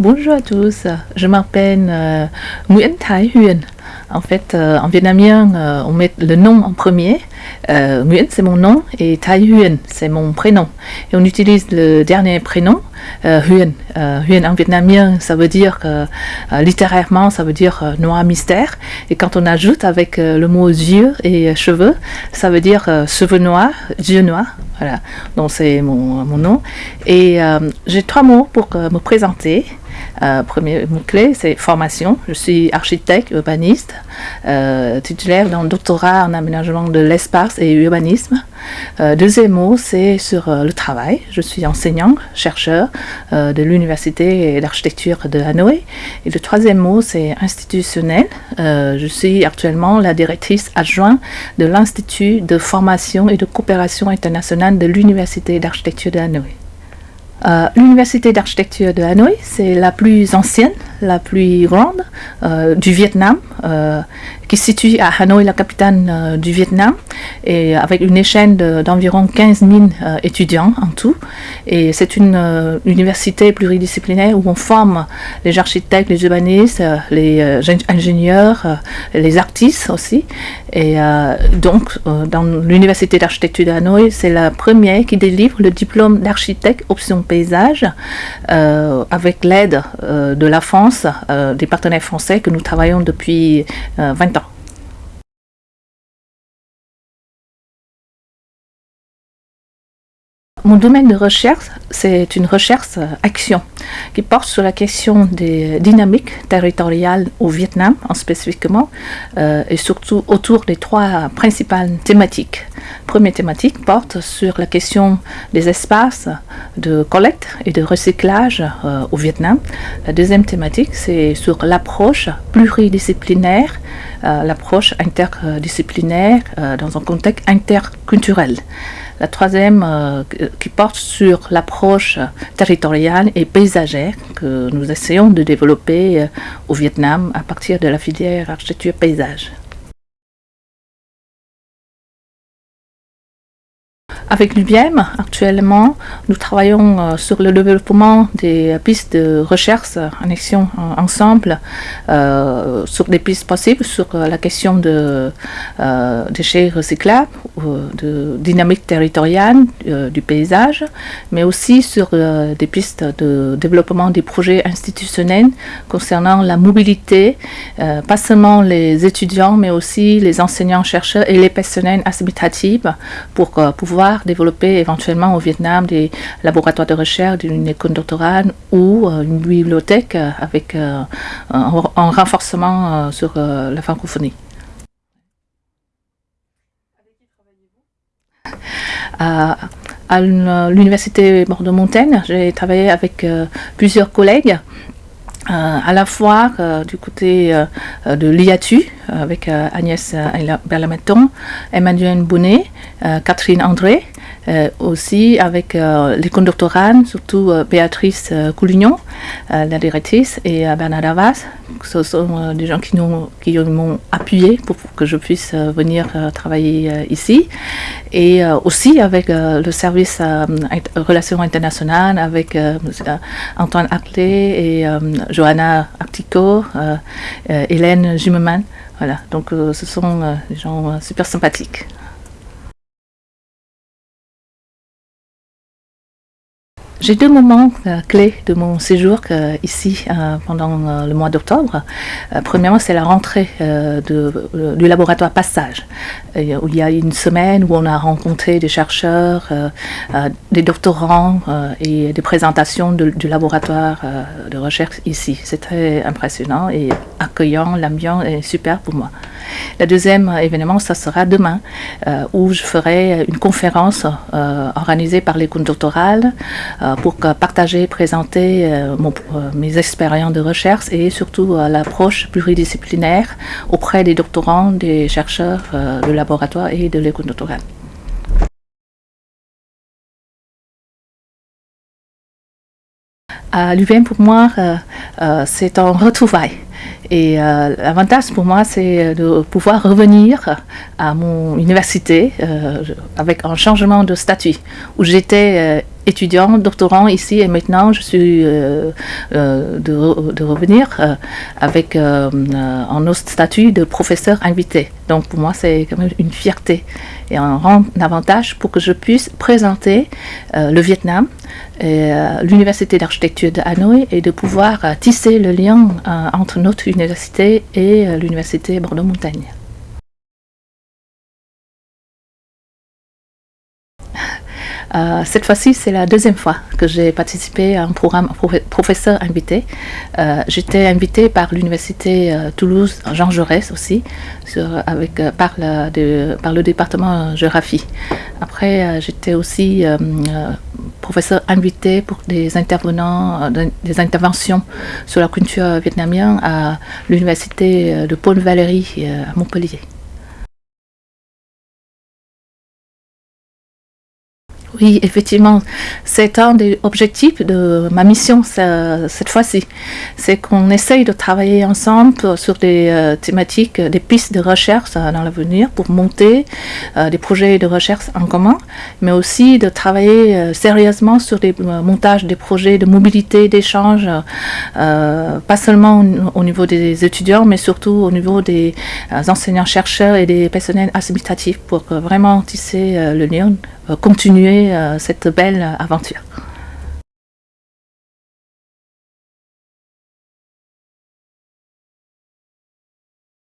Bonjour à tous, je m'appelle euh, Nguyễn Thái Huyền. En fait, euh, en vietnamien, euh, on met le nom en premier. Euh, Nguyen, c'est mon nom, et Thái Huyền, c'est mon prénom. Et on utilise le dernier prénom, Huyền. Euh, Huyền en vietnamien, ça veut dire, littérairement, ça veut dire noir mystère. Et quand on ajoute avec le mot yeux et cheveux, ça veut dire cheveux noirs, yeux noirs. Voilà, donc c'est mon, nom. Et j'ai trois mots pour me présenter. Euh, premier mot-clé, c'est formation. Je suis architecte, urbaniste, euh, titulaire d'un doctorat en aménagement de l'espace et urbanisme. Euh, deuxième mot, c'est sur le travail. Je suis enseignant, chercheur de l'Université d'architecture de Hanoï. Et le troisième mot, c'est institutionnel. Je suis actuellement la directrice adjointe de l'Institut de formation et de coopération internationale de l'Université d'architecture de Hanoï. Euh, L'université d'architecture de Hanoï, c'est la plus ancienne, la plus grande euh, du Vietnam, euh, qui se situe à Hanoï, la capitale euh, du Vietnam, et avec une échelle de- d'environ 15 000 euh, étudiants en tout. Et c'est une université pluridisciplinaire où on forme les architectes, les urbanistes, les gén- ingénieurs, les artistes aussi. Et donc, dans l'université d'architecture de Hanoï, c'est la première qui délivre le diplôme d'architecte option paysage avec l'aide de la France, euh, des partenaires français que nous travaillons depuis euh, 20 ans. Mon domaine de recherche, c'est une recherche euh, action qui porte sur la question des dynamiques territoriales au Vietnam en spécifiquement euh, et surtout autour des trois principales thématiques. Première thématique porte sur la question des espaces de collecte et de recyclage euh, au Vietnam. La deuxième thématique, c'est sur l'approche pluridisciplinaire, euh, l'approche interdisciplinaire euh, dans un contexte interculturel. La troisième euh, qui porte sur l'approche territoriale et paysagère que nous essayons de développer euh, au Vietnam à partir de la filière architecture paysage. Avec l'UBM, actuellement, nous travaillons euh, sur le développement des pistes de recherche en action en- ensemble, euh, sur des pistes possibles, sur euh, la question de euh, déchets recyclables, euh, de dynamique territoriale euh, du paysage, mais aussi sur euh, des pistes de développement des projets institutionnels concernant la mobilité, euh, pas seulement les étudiants, mais aussi les enseignants-chercheurs et les personnels administratifs pour euh, pouvoir développer éventuellement au Vietnam des laboratoires de recherche, une école doctorale ou euh, une bibliothèque euh, avec euh, un, renforcement sur la francophonie. À, l'université Bordeaux-Montaigne, j'ai travaillé avec plusieurs collègues à la fois du côté de l'IATU avec Agnès Berlameton, Emmanuel Bonnet, Catherine André, euh, aussi avec euh, l'école doctorale, surtout euh, Béatrice euh, Coulignon, la directrice, et Bernard Davas. Ce sont des gens qui, nous- qui m'ont appuyé pour, que je puisse venir travailler ici. Et aussi avec le service relations internationales, avec Antoine Aclé et Johanna Artico, Hélène Zimmermann. Voilà, donc ce sont des gens super sympathiques. J'ai deux moments euh, clés de mon séjour euh, ici euh, pendant le mois d'octobre. Premièrement, c'est la rentrée du laboratoire Passage, où il y a une semaine où on a rencontré des chercheurs, des doctorants et des présentations du laboratoire de recherche ici. C'est très impressionnant et accueillant. L'ambiance est super pour moi. Le deuxième événement, ça sera demain, où je ferai une conférence organisée par l'école doctorale euh, pour partager, présenter euh, euh, mes expériences de recherche et surtout euh, l'approche pluridisciplinaire auprès des doctorants, des chercheurs de laboratoire et de l'école doctorale. À l'UVM, pour moi, c'est un retrouvaille. Et l'avantage pour moi, c'est de pouvoir revenir à mon université avec un changement de statut, où j'étais étudiant, doctorant ici et maintenant je suis de, de, revenir avec un autre statut de professeur invité. Donc pour moi c'est quand même une fierté et un grand avantage pour que je puisse présenter le Vietnam et l'université d'architecture de Hanoï et de pouvoir tisser le lien entre notre université et l'université Bordeaux-Montagne. Euh, cette fois-ci, c'est la deuxième fois que j'ai participé à un programme professeur invité. Euh, j'étais invitée par l'université euh, Toulouse, Jean Jaurès aussi, avec, par, le département géographie. Après, j'étais aussi professeur invité pour des intervenants, des interventions sur la culture vietnamienne à l'université de Paul-Valéry à Montpellier. Oui, effectivement, c'est un des objectifs de ma mission cette fois-ci. C'est qu'on essaye de travailler ensemble sur des euh, thématiques, des pistes de recherche euh, dans l'avenir pour monter euh, des projets de recherche en commun, mais aussi de travailler sérieusement sur des montages des projets de mobilité, d'échange, pas seulement au, niveau des étudiants, mais surtout au niveau des enseignants-chercheurs et des personnels assimilatifs pour vraiment tisser le lien continuer euh, cette belle aventure.